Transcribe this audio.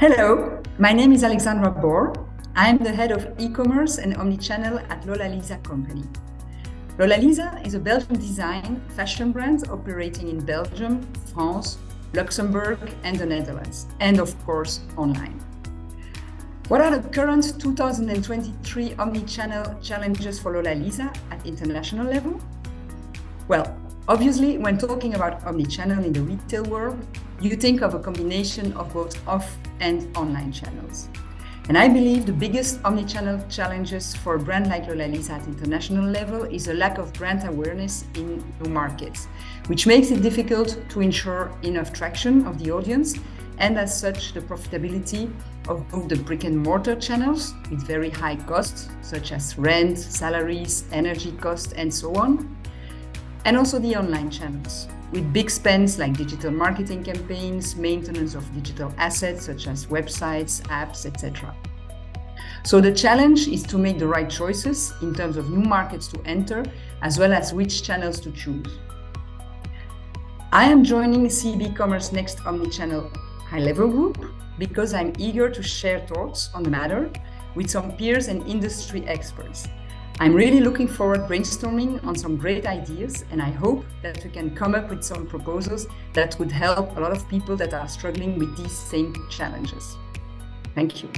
Hello, my name is Alexandra Bohr. I am the head of e-commerce and omnichannel at Lola Liza company. Lola Liza is a Belgian design fashion brand operating in Belgium, France, Luxembourg and the Netherlands, and of course online. What are the current 2023 omnichannel challenges for Lola Liza at international level? Well, obviously, when talking about omnichannel in the retail world, you think of a combination of both off and online channels. And I believe the biggest omnichannel challenges for a brand like Lola Liza at international level is a lack of brand awareness in new markets, which makes it difficult to ensure enough traction of the audience and as such the profitability of both the brick and mortar channels with very high costs such as rent, salaries, energy costs and so on, and also the online channels with big spends like digital marketing campaigns, maintenance of digital assets such as websites, apps, etc. So the challenge is to make the right choices in terms of new markets to enter, as well as which channels to choose. I am joining CB Commerce Next Omnichannel high-level group because I'm eager to share thoughts on the matter with some peers and industry experts. I'm really looking forward brainstorming on some great ideas and I hope that we can come up with some proposals that would help a lot of people that are struggling with these same challenges. Thank you.